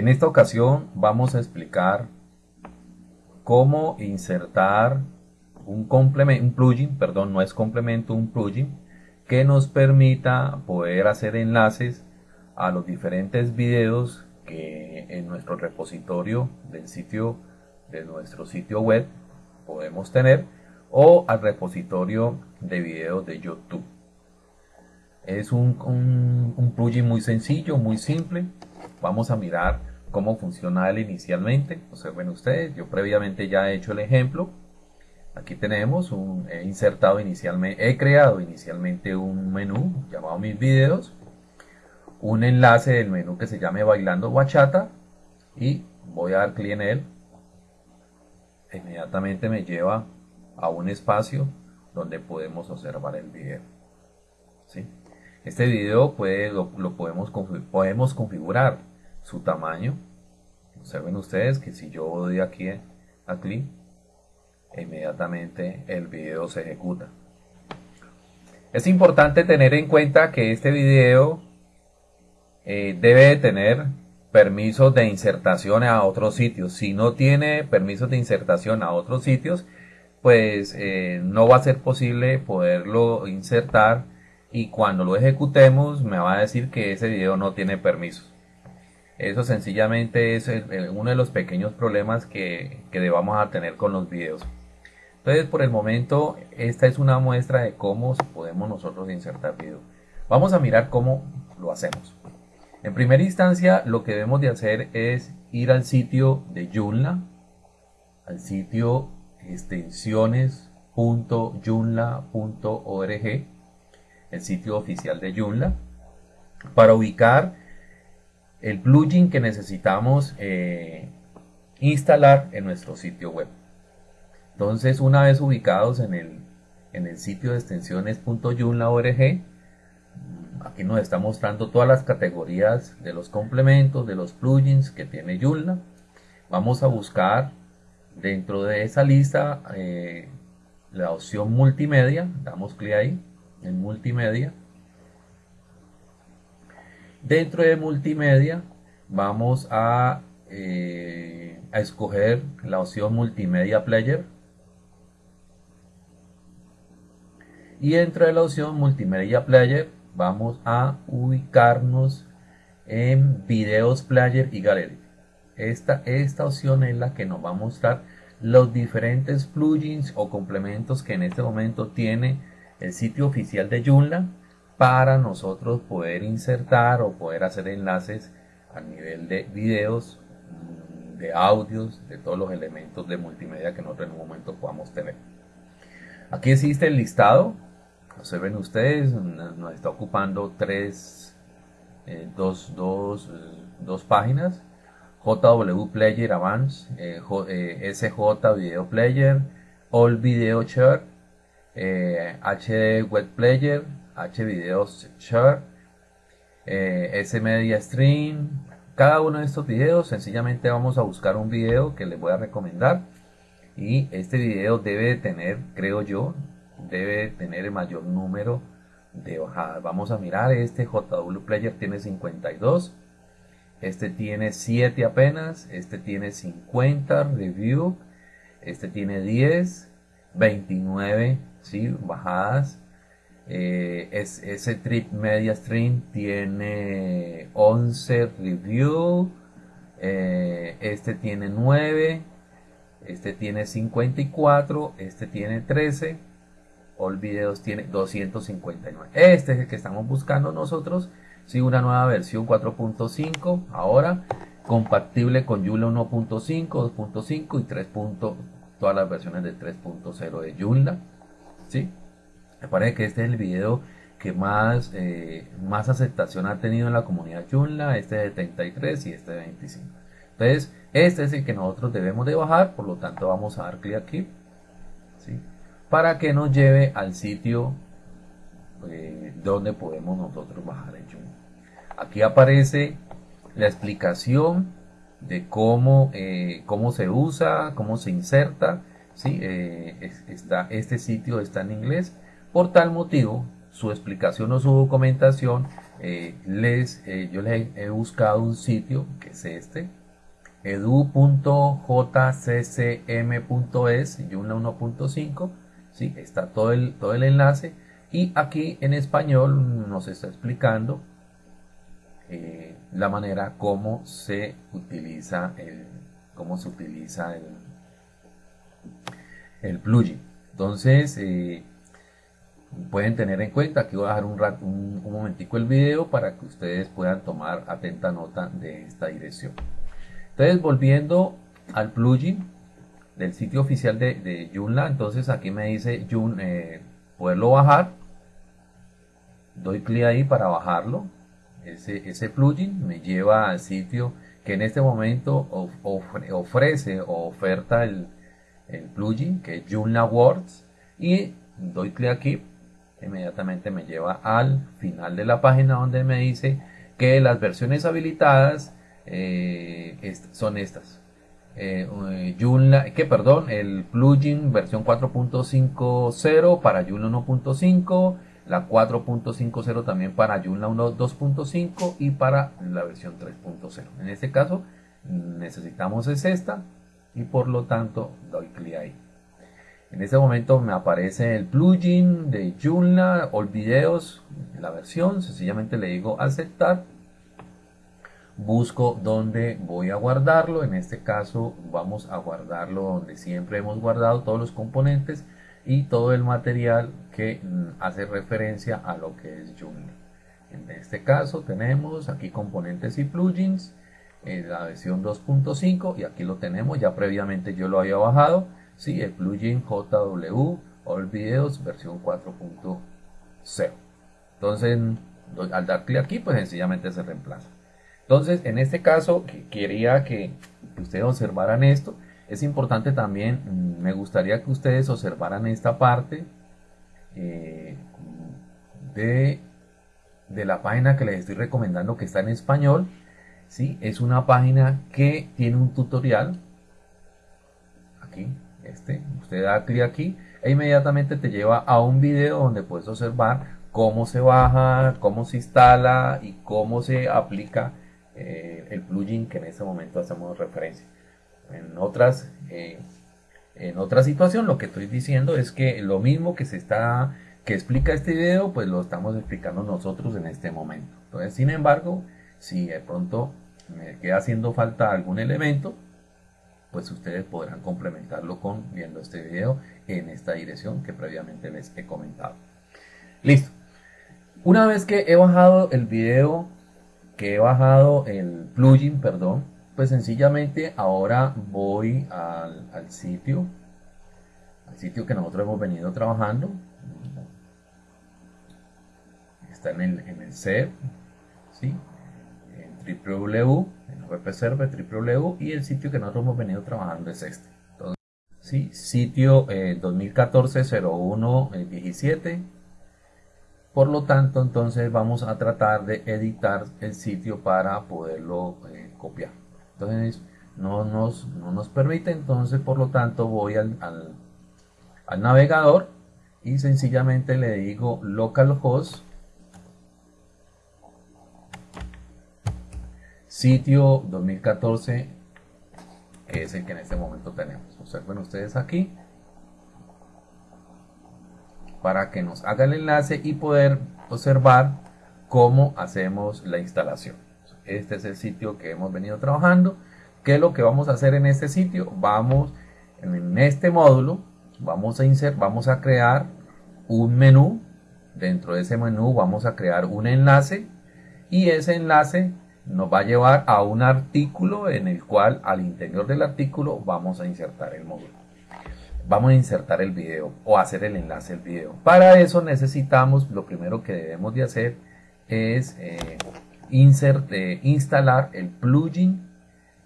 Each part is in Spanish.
En esta ocasión vamos a explicar cómo insertar un, complemento, un plugin, perdón, no es complemento, un plugin que nos permita poder hacer enlaces a los diferentes videos que en nuestro repositorio del sitio de nuestro sitio web podemos tener o al repositorio de videos de YouTube. Es un, un, plugin muy sencillo, muy simple. Vamos a mirar cómo funciona él inicialmente. Observen ustedes, yo previamente ya he hecho el ejemplo. Aquí tenemos un, he insertado inicialmente, he creado inicialmente un menú llamado mis videos, un enlace del menú que se llame bailando bachata y voy a dar clic en él. Inmediatamente me lleva a un espacio donde podemos observar el video. ¿sí? Este video puede, lo, podemos, podemos configurar su tamaño. Observen ustedes que si yo doy aquí a clic, inmediatamente el video se ejecuta. Es importante tener en cuenta que este video eh, debe tener permisos de insertación a otros sitios. Si no tiene permisos de insertación a otros sitios, pues eh, no va a ser posible poderlo insertar y cuando lo ejecutemos me va a decir que ese video no tiene permisos. Eso sencillamente es uno de los pequeños problemas que, que debamos tener con los videos. Entonces por el momento esta es una muestra de cómo podemos nosotros insertar video. Vamos a mirar cómo lo hacemos. En primera instancia lo que debemos de hacer es ir al sitio de Joomla, al sitio extensiones.joomla.org, el sitio oficial de Joomla, para ubicar el plugin que necesitamos eh, instalar en nuestro sitio web. Entonces, una vez ubicados en el, en el sitio de extensiones.joomla.org, Aquí nos está mostrando todas las categorías de los complementos, de los plugins que tiene Joomla. Vamos a buscar dentro de esa lista eh, la opción multimedia. Damos clic ahí en multimedia. Dentro de multimedia vamos a, eh, a escoger la opción multimedia player. Y dentro de la opción multimedia player vamos a ubicarnos en videos player y gallery esta, esta opción es la que nos va a mostrar los diferentes plugins o complementos que en este momento tiene el sitio oficial de Joomla para nosotros poder insertar o poder hacer enlaces a nivel de videos, mm, de audios, de todos los elementos de multimedia que nosotros en un momento podamos tener. Aquí existe el listado observen ustedes, nos está ocupando tres, eh, dos, dos, eh, dos, páginas. JW Player Advance, eh, SJ Video Player, All Video Share, HD Web Player, H Video Share, S Media Stream. Cada uno de estos videos, sencillamente vamos a buscar un video que les voy a recomendar. Y este video debe tener, creo yo, debe tener el mayor número de bajadas. Vamos a mirar, este JW Player tiene 52, este tiene 7 apenas, este tiene 50 review, este tiene 10, 29 ¿sí? bajadas. Eh, es, ese Trip Media Stream tiene 11 review, eh, este tiene 9, este tiene 54, este tiene 13 All Videos tiene 259. Este es el que estamos buscando nosotros. Sí, una nueva versión 4.5 ahora compatible con Joomla 1.5, 2.5 y 3. todas las versiones de 3.0 de Joomla. ¿sí? Me parece que este es el video que más, eh, más aceptación ha tenido en la comunidad Joomla, este de 33 y este de 25. Entonces, este es el que nosotros debemos de bajar, por lo tanto vamos a dar clic aquí. ¿sí? para que nos lleve al sitio eh, donde podemos nosotros bajar el Joomla. Aquí aparece la explicación de cómo, eh, cómo se usa, cómo se inserta. ¿sí? Está, este sitio está en inglés. Por tal motivo, su explicación o su documentación, eh, les, eh, yo les he buscado un sitio que es este, edu.jccm.es, Joomla 1.5, ¿sí? está todo el, todo el enlace y aquí en español nos está explicando eh, la manera como se utiliza el, cómo se utiliza el, el plugin. Entonces, pueden tener en cuenta, aquí voy a dejar un, rato, un, momentico el video para que ustedes puedan tomar atenta nota de esta dirección. Entonces, volviendo al plugin del sitio oficial de, de Joomla, entonces aquí me dice eh, poderlo bajar. Doy clic ahí para bajarlo. Ese, ese plugin me lleva al sitio que en este momento ofrece o oferta el, el plugin que es Joomla Words y doy clic aquí inmediatamente me lleva al final de la página donde me dice que las versiones habilitadas eh, son estas eh, Joomla, que perdón el plugin versión 4.50 para Joomla 1.5 la 4.50 también para Joomla 1.2.5 y para la versión 3.0 en este caso necesitamos es esta y por lo tanto doy clic ahí. En este momento me aparece el plugin de Joomla o videos, la versión, sencillamente le digo aceptar. Busco donde voy a guardarlo, en este caso vamos a guardarlo donde siempre hemos guardado todos los componentes y todo el material que mm, hace referencia a lo que es Joomla. En este caso tenemos aquí componentes y plugins, en la versión 2.5 y aquí lo tenemos ya previamente yo lo había bajado sí, el plugin JW All Videos versión 4.0 entonces al dar clic aquí pues sencillamente se reemplaza entonces en este caso que quería que, ustedes observaran esto es importante también mm, me gustaría que ustedes observaran esta parte eh, de, de la página que les estoy recomendando que está en español ¿sí? Es una página que tiene un tutorial. Este, usted da clic aquí e inmediatamente te lleva a un video donde puedes observar cómo se baja, cómo se instala y cómo se aplica eh, el plugin que en este momento hacemos referencia. En otras, eh, en otra situación lo que estoy diciendo es que lo mismo que se está que explica este video, pues lo estamos explicando nosotros en este momento. Entonces, sin embargo, si de pronto me queda haciendo falta algún elemento, pues ustedes podrán complementarlo con viendo este video en esta dirección que previamente les he comentado. Listo. Una vez que he bajado el video, que he bajado el plugin, perdón, pues sencillamente ahora voy al, sitio, al sitio que nosotros hemos venido trabajando. Está en el, en el ¿sí? www, en web server y el sitio que nosotros hemos venido trabajando es este. Entonces, sí, sitio 2014-01-17. Eh, Por lo tanto, entonces vamos a tratar de editar el sitio para poderlo eh, copiar. Entonces, no nos, no nos permite, entonces por lo tanto voy al, al navegador y sencillamente le digo localhost sitio 2014 que es el que en este momento tenemos observen ustedes aquí para que nos haga el enlace y poder observar cómo hacemos la instalación este es el sitio que hemos venido trabajando ¿qué es lo que vamos a hacer en este sitio? vamos en este módulo vamos a insertar vamos a crear un menú dentro de ese menú vamos a crear un enlace y ese enlace nos va a llevar a un artículo en el cual al interior del artículo vamos a insertar el módulo. Vamos a insertar el video o hacer el enlace del video. Para eso necesitamos, lo primero que debemos de hacer es eh, eh, instalar el plugin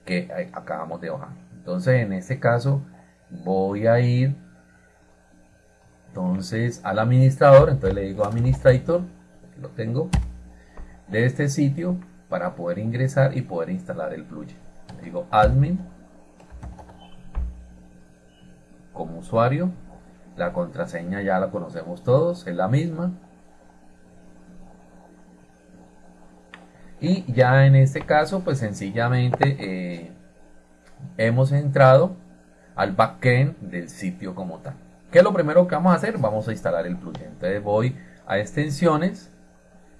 que acabamos de bajar. Entonces en este caso voy a ir entonces al administrador, entonces le digo administrator, lo tengo, de este sitio para poder ingresar y poder instalar el plugin. Digo admin como usuario. La contraseña ya la conocemos todos, es la misma. Y ya en este caso, pues sencillamente eh, hemos entrado al backend del sitio como tal. ¿Qué es lo primero que vamos a hacer? Vamos a instalar el plugin. Entonces voy a extensiones,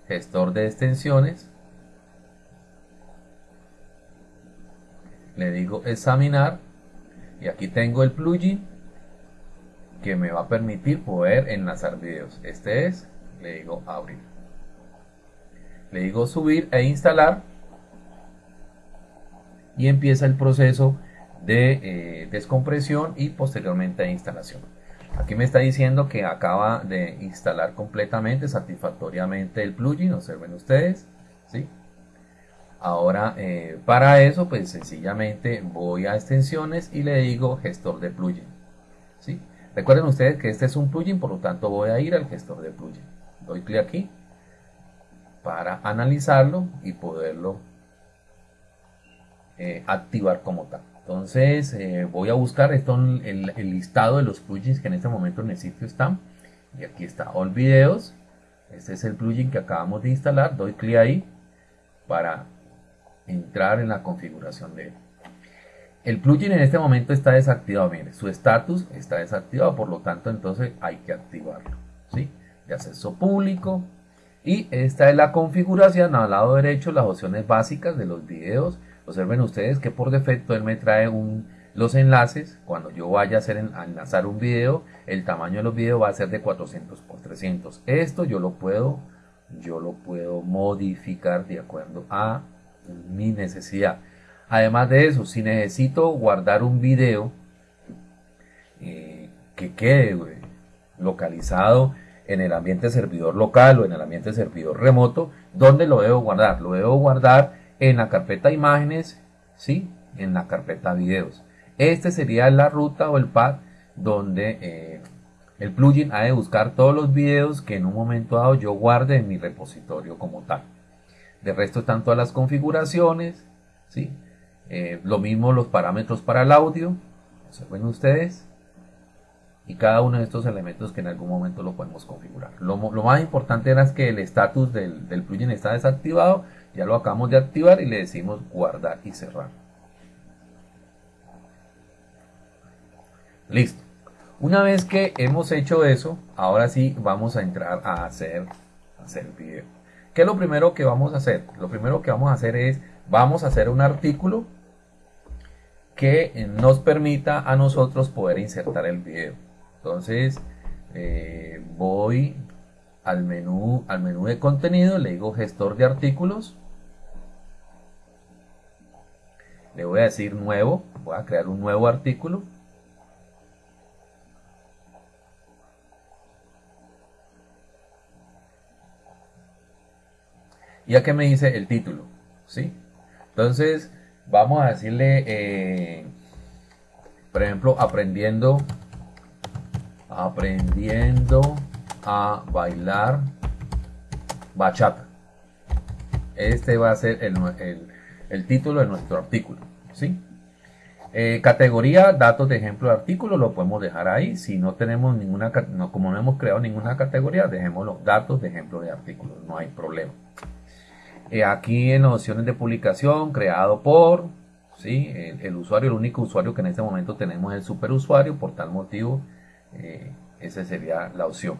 gestor de extensiones, le digo examinar y aquí tengo el plugin que me va a permitir poder enlazar videos. Este es, le digo abrir. Le digo subir e instalar y empieza el proceso de eh, descompresión y posteriormente de instalación. Aquí me está diciendo que acaba de instalar completamente, satisfactoriamente el plugin, observen ustedes, ¿sí? Ahora, eh, para eso, pues sencillamente voy a extensiones y le digo gestor de plugin, ¿sí? Recuerden ustedes que este es un plugin, por lo tanto voy a ir al gestor de plugin. Doy clic aquí para analizarlo y poderlo eh, activar como tal. Entonces eh, voy a buscar esto, el, el, listado de los plugins que en este momento en el sitio están. Y aquí está All Videos. Este es el plugin que acabamos de instalar. Doy clic ahí para entrar en la configuración de él. El plugin en este momento está desactivado. Mire, su estatus está desactivado. Por lo tanto, entonces hay que activarlo. ¿sí? De acceso público. Y esta es la configuración. Al lado derecho, las opciones básicas de los videos Observen ustedes que por defecto él me trae un, los enlaces. Cuando yo vaya a, hacer, enlazar un video, el tamaño de los videos va a ser de 400 por 300. Esto yo lo puedo, yo lo puedo modificar de acuerdo a mi necesidad. Además de eso, si necesito guardar un video eh, que quede localizado en el ambiente servidor local o en el ambiente servidor remoto, ¿dónde lo debo guardar? Lo debo guardar en la carpeta imágenes, ¿sí? En la carpeta videos. Este sería la ruta o el path donde eh, el plugin ha de buscar todos los videos que en un momento dado yo guarde en mi repositorio como tal. De resto están todas las configuraciones, ¿sí? Eh, lo mismo los parámetros para el audio, observen ustedes, y cada uno de estos elementos que en algún momento lo podemos configurar. Lo, más importante era que el estatus del, plugin está desactivado ya lo acabamos de activar y le decimos guardar y cerrar. Listo. Una vez que hemos hecho eso, ahora sí vamos a entrar a hacer, hacer video. ¿Qué es lo primero que vamos a hacer? Lo primero que vamos a hacer es, vamos a hacer un artículo que nos permita a nosotros poder insertar el video. Entonces, eh, voy al menú, al menú de contenido, le digo gestor de artículos le voy a decir nuevo, voy a crear un nuevo artículo. Y aquí me dice el título, ¿sí? Entonces, vamos a decirle, eh, por ejemplo, aprendiendo, aprendiendo a bailar bachata. Este va a ser el, el el título de nuestro artículo. ¿sí? Eh, categoría, datos de ejemplo de artículo, lo podemos dejar ahí. Si no tenemos ninguna, no, como no hemos creado ninguna categoría, dejemos los datos de ejemplo de artículo, no hay problema. Eh, aquí en las opciones de publicación, creado por, ¿sí? El, usuario, el único usuario que en este momento tenemos es el superusuario, por tal motivo, eh, esa sería la opción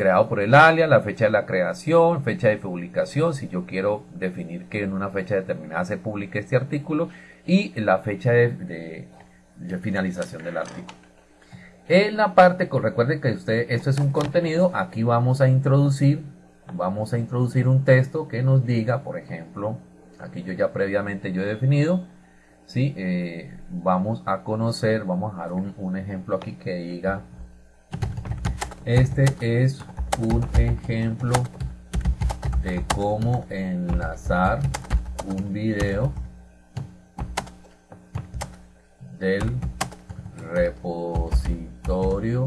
creado por el alias, la fecha de la creación, fecha de publicación, si yo quiero definir que en una fecha determinada se publique este artículo y la fecha de, finalización del artículo. En la parte, recuerden que usted, esto es un contenido, aquí vamos a introducir, vamos a introducir un texto que nos diga, por ejemplo, aquí yo ya previamente yo he definido, ¿sí? Eh, vamos a conocer, vamos a dar un, un ejemplo aquí que diga, este es un ejemplo de cómo enlazar un video del repositorio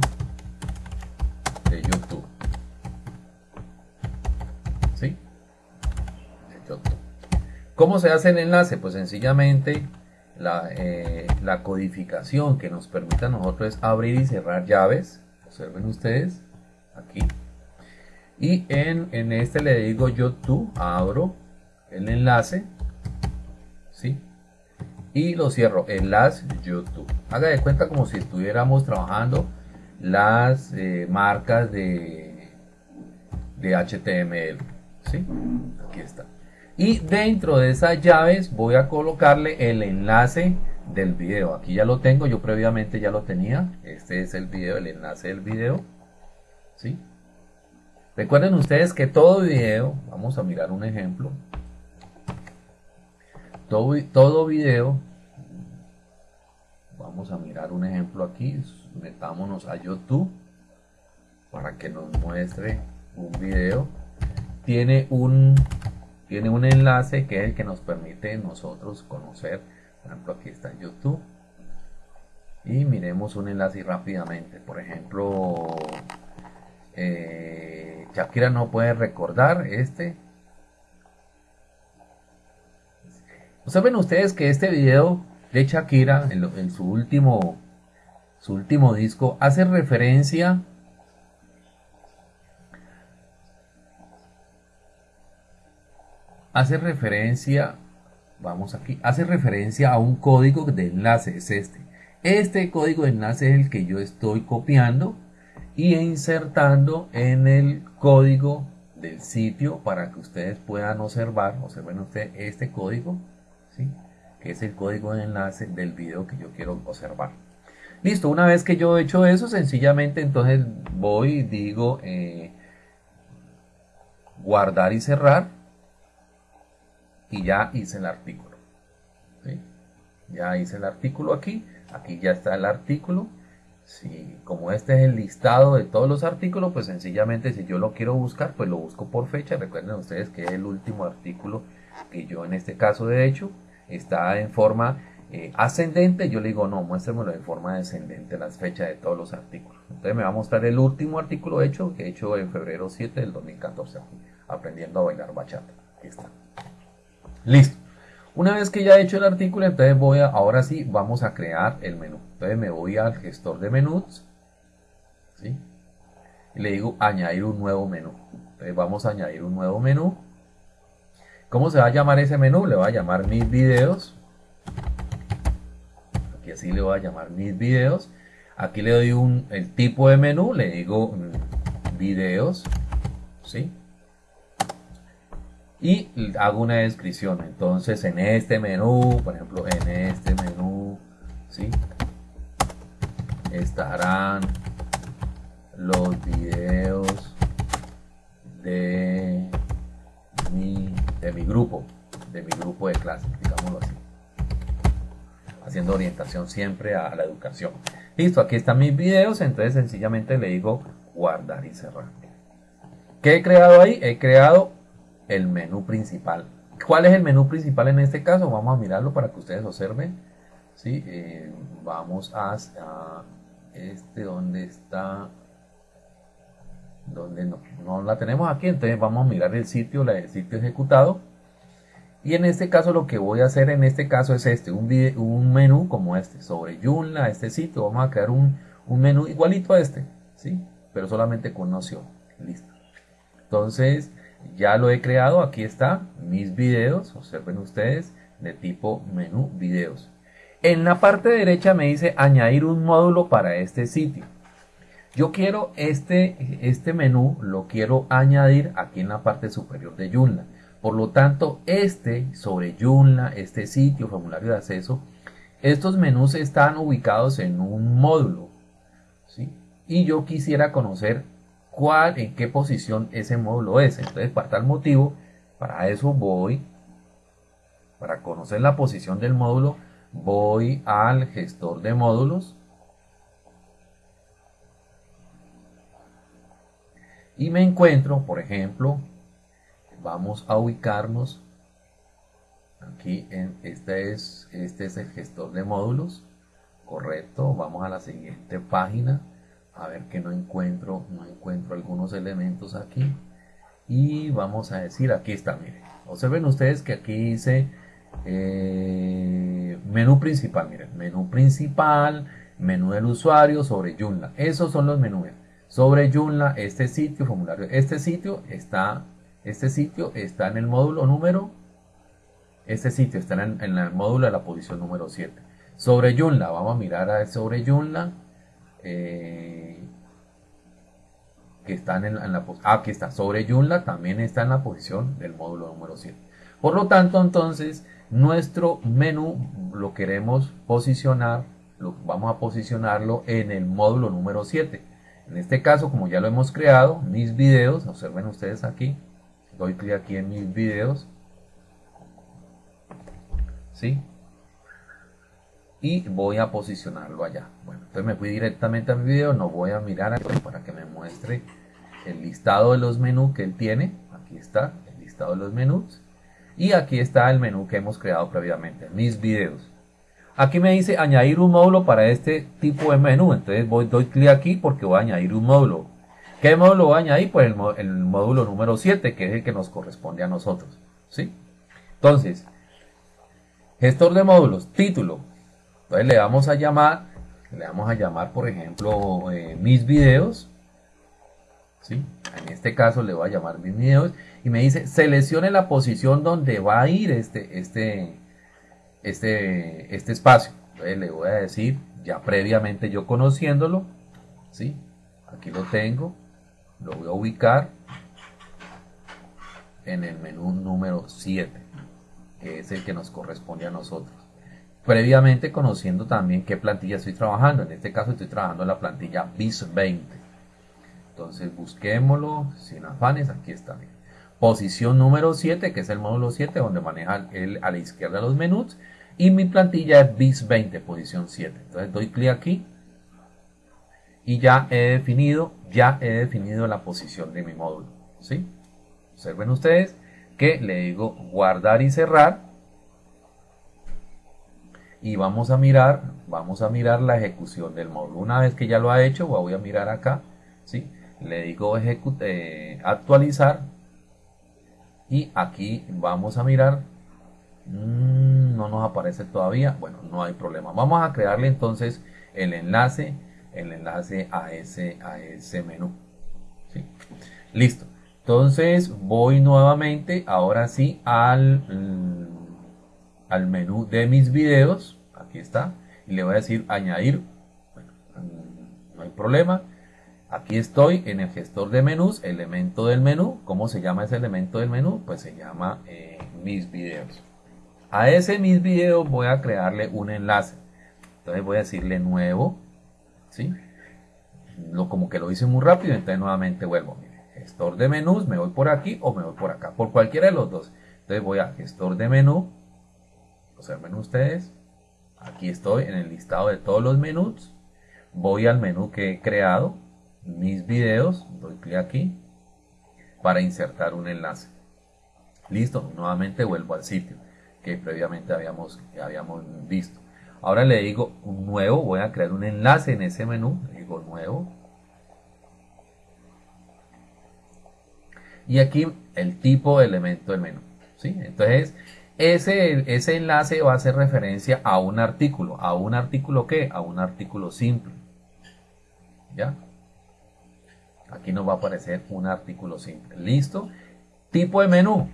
de YouTube. ¿Cómo se hace el enlace? Pues sencillamente la, eh, codificación que nos permite a nosotros es abrir y cerrar llaves observen ustedes aquí y en, en este le digo yo abro el enlace, ¿sí? Y lo cierro, enlace YouTube. Haga de cuenta como si estuviéramos trabajando las eh, marcas de, de HTML, ¿sí? Aquí está. Y dentro de esas llaves voy a colocarle el enlace del video. Aquí ya lo tengo, yo previamente ya lo tenía. Este es el video, el enlace del video. ¿Sí? Recuerden ustedes que todo video, vamos a mirar un ejemplo. Todo, todo video, vamos a mirar un ejemplo aquí. Metámonos a YouTube para que nos muestre un video. Tiene un, tiene un enlace que es el que nos permite nosotros conocer por ejemplo aquí está YouTube. Y miremos un enlace rápidamente. Por ejemplo eh, Shakira no puede recordar este. Saben ustedes que este video de Shakira en, su último su último disco hace referencia hace referencia vamos aquí, hace referencia a un código de enlace, es este. Este código de enlace es el que yo estoy copiando y insertando en el código del sitio para que ustedes puedan observar, observen ustedes este código, ¿sí? que es el código de enlace del video que yo quiero observar. Listo, una vez que yo he hecho eso, sencillamente entonces voy y digo eh, guardar y cerrar y ya hice el artículo. Ya hice el artículo aquí, aquí ya está el artículo. Si, como este es el listado de todos los artículos, pues sencillamente si yo lo quiero buscar, pues lo busco por fecha. Recuerden ustedes que el último artículo que yo en este caso de hecho está en forma eh, ascendente. Yo le digo, no, muéstremelo en forma descendente las fechas de todos los artículos. Entonces me va a mostrar el último artículo hecho, que he hecho en febrero 7 del 2014, aprendiendo a bailar bachata. Aquí está. Listo. Una vez que ya he hecho el artículo, entonces voy a, ahora sí, vamos a crear el menú. Entonces me voy al gestor de menús. ¿sí? Y le digo añadir un nuevo menú. Entonces vamos a añadir un nuevo menú. ¿Cómo se va a llamar ese menú? Le voy a llamar mis videos. Aquí así le voy a llamar mis videos. Aquí le doy un, el tipo de menú, le digo mm, videos. ¿Sí? Y hago una descripción. Entonces en este menú, por ejemplo, en este menú, ¿sí? estarán los videos de mi, de mi grupo, de mi grupo de clase, digámoslo así. Haciendo orientación siempre a la educación. Listo, aquí están mis videos, entonces sencillamente le digo guardar y cerrar. ¿Qué he creado ahí? He creado el menú principal. ¿Cuál es el menú principal en este caso? Vamos a mirarlo para que ustedes observen. ¿sí? Eh, vamos a, este donde está donde no, no, la tenemos aquí entonces vamos a mirar el sitio el sitio ejecutado y en este caso lo que voy a hacer en este caso es este un, un menú como este sobre Joomla este sitio vamos a crear un, un menú igualito a este sí pero solamente con opción listo entonces ya lo he creado, aquí está, mis videos, observen ustedes, de tipo menú videos. En la parte derecha me dice añadir un módulo para este sitio. Yo quiero este, este menú, lo quiero añadir aquí en la parte superior de Joomla. Por lo tanto, este sobre Joomla, este sitio, formulario de acceso, estos menús están ubicados en un módulo. ¿sí? Y yo quisiera conocer cuál, en qué posición ese módulo es. Entonces, para tal motivo, para eso voy, para conocer la posición del módulo, voy al gestor de módulos. Y me encuentro, por ejemplo, vamos a ubicarnos aquí en este es este es el gestor de módulos correcto vamos a la siguiente página a ver que no encuentro no encuentro algunos elementos aquí y vamos a decir aquí está miren observen ustedes que aquí dice eh, menú principal miren menú principal menú del usuario sobre Joomla esos son los menús sobre Joomla este sitio formulario este sitio está este sitio está en el módulo número Este sitio está en, el módulo de la posición número 7. Sobre Joomla, vamos a mirar a sobre Joomla. Eh, que están en, la ah, está, sobre Joomla también está en la posición del módulo número 7. Por lo tanto, entonces, nuestro menú lo queremos posicionar, lo, vamos a posicionarlo en el módulo número 7. En este caso, como ya lo hemos creado, mis videos, observen ustedes aquí, doy clic aquí en mis videos, ¿sí? Y voy a posicionarlo allá. Bueno, entonces me fui directamente a mi video, no voy a mirar aquí para que me muestre el listado de los menús que él tiene. Aquí está el listado de los menús. Y aquí está el menú que hemos creado previamente, mis videos. Aquí me dice añadir un módulo para este tipo de menú. Entonces voy, doy clic aquí porque voy a añadir un módulo. ¿Qué módulo voy a añadir? Pues el, módulo número 7, que es el que nos corresponde a nosotros. ¿sí? Entonces, gestor de módulos, título. Entonces le vamos a llamar, le vamos a llamar, por ejemplo, eh, mis videos. ¿sí? En este caso le voy a llamar mis videos. Y me dice, seleccione la posición donde va a ir este, este, este, este espacio. Entonces le voy a decir, ya previamente yo conociéndolo, ¿sí? Aquí lo tengo, lo voy a ubicar en el menú número 7, que es el que nos corresponde a nosotros. Previamente conociendo también qué plantilla estoy trabajando. En este caso estoy trabajando la plantilla BIS 20. Entonces busquémoslo sin afanes. Aquí está. Posición número 7, que es el módulo 7, donde maneja a la izquierda los menús y mi plantilla es bis 20 posición 7 entonces doy clic aquí y ya he definido ya he definido la posición de mi módulo ¿sí? observen ustedes que le digo guardar y cerrar y vamos a mirar vamos a mirar la ejecución del módulo una vez que ya lo ha hecho voy a mirar acá ¿sí? le digo eh, actualizar y aquí vamos a mirar Mm, no nos aparece todavía. Bueno, no hay problema. Vamos a crearle entonces el enlace, el enlace a ese, a ese menú. Listo. Entonces voy nuevamente, ahora sí, al, al menú de mis videos. Aquí está. Y le voy a decir añadir. No hay problema. Aquí estoy en el gestor de menús, elemento del menú. ¿Cómo se llama ese elemento del menú? Pues se llama eh, mis videos. A ese mis video voy a crearle un enlace. Entonces voy a decirle nuevo. ¿sí? Lo, como que lo hice muy rápido, entonces nuevamente vuelvo. gestor de menús, me voy por aquí o me voy por acá. Por cualquiera de los dos. Entonces voy a gestor de menú. Observen ustedes. Aquí estoy en el listado de todos los menús. Voy al menú que he creado. Mis videos. Doy clic aquí. Para insertar un enlace. Listo. Nuevamente vuelvo al sitio que previamente habíamos, habíamos visto. Ahora le digo un nuevo, voy a crear un enlace en ese menú, le digo nuevo. Y aquí el tipo de elemento del menú. ¿sí? Entonces, ese, ese enlace va a hacer referencia a un artículo. ¿A un artículo qué? A un artículo simple. ¿Ya? Aquí nos va a aparecer un artículo simple. ¿Listo? Tipo de menú.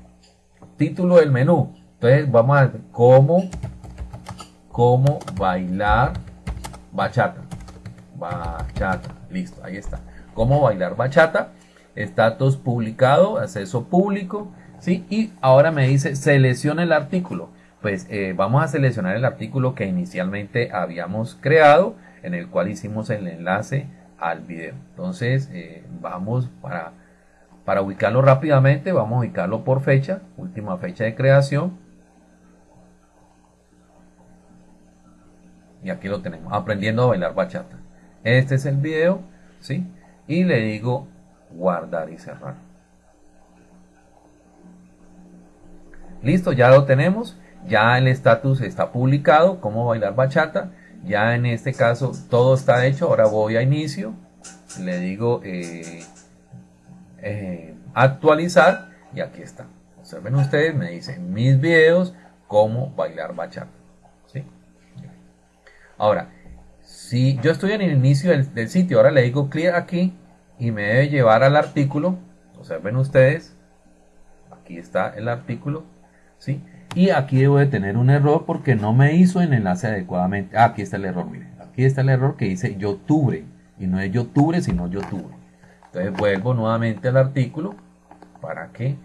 Título del menú. Entonces vamos a ver cómo, cómo bailar bachata. Bachata, listo, ahí está. Cómo bailar bachata. Estatus publicado, acceso público. ¿Sí? Y ahora me dice selecciona el artículo. Pues eh, vamos a seleccionar el artículo que inicialmente habíamos creado, en el cual hicimos el enlace al video. Entonces eh, vamos para, para ubicarlo rápidamente, vamos a ubicarlo por fecha, última fecha de creación y aquí lo tenemos, aprendiendo a bailar bachata. Este es el video, ¿sí? Y le digo guardar y cerrar. Listo, ya lo tenemos. Ya el estatus está publicado, cómo bailar bachata. Ya en este caso todo está hecho. Ahora voy a inicio. Le digo eh, eh, actualizar y aquí está. Observen ustedes, me dicen mis videos, cómo bailar bachata. Ahora, si yo estoy en el inicio del, sitio, ahora le digo clic aquí y me debe llevar al artículo. Observen ustedes, aquí está el artículo, Y aquí debo de tener un error porque no me hizo el enlace adecuadamente. Ah, aquí está el error, mire. Aquí está el error que dice youtube. Y no es youtube, sino youtube. Entonces vuelvo nuevamente al artículo. ¿Para que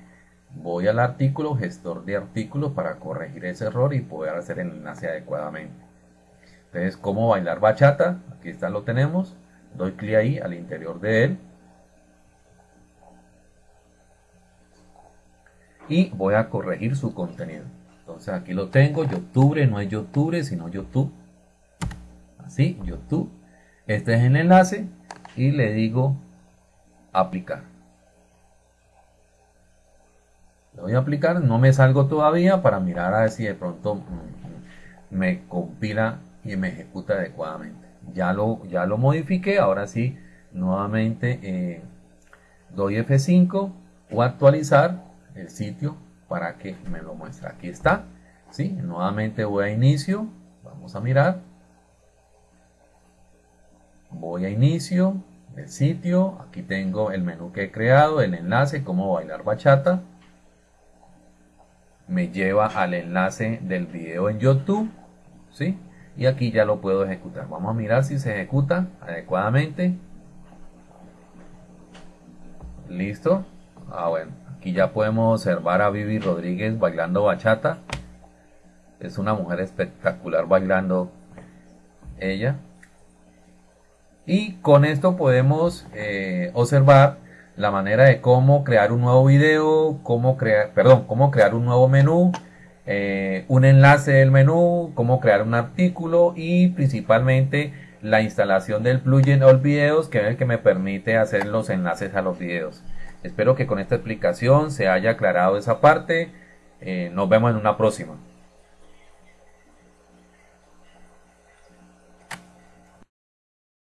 Voy al artículo, gestor de artículos, para corregir ese error y poder hacer el enlace adecuadamente. Entonces, ¿cómo bailar bachata? Aquí está, lo tenemos. Doy clic ahí, al interior de él. Y voy a corregir su contenido. Entonces aquí lo tengo, YouTube, no es YouTube, sino YouTube. Así, YouTube. Este es el enlace y le digo aplicar. Le voy a aplicar, no me salgo todavía para mirar a ver si de pronto mm, me compila y me ejecuta adecuadamente. Ya lo, ya lo modifiqué, ahora sí, nuevamente eh, doy F5 o actualizar el sitio para que me lo muestre. Aquí está, ¿sí? Nuevamente voy a inicio, vamos a mirar. Voy a inicio, el sitio, aquí tengo el menú que he creado, el enlace, cómo bailar bachata me lleva al enlace del video en YouTube, ¿sí? Y aquí ya lo puedo ejecutar. Vamos a mirar si se ejecuta adecuadamente. Listo. Ah, bueno. Aquí ya podemos observar a Vivi Rodríguez bailando bachata. Es una mujer espectacular bailando ella. Y con esto podemos eh, observar la manera de cómo crear un nuevo video, cómo crear, perdón, cómo crear un nuevo menú, eh, un enlace del menú, cómo crear un artículo y principalmente la instalación del plugin All Videos que es el que me permite hacer los enlaces a los videos. Espero que con esta explicación se haya aclarado esa parte. Eh, nos vemos en una próxima.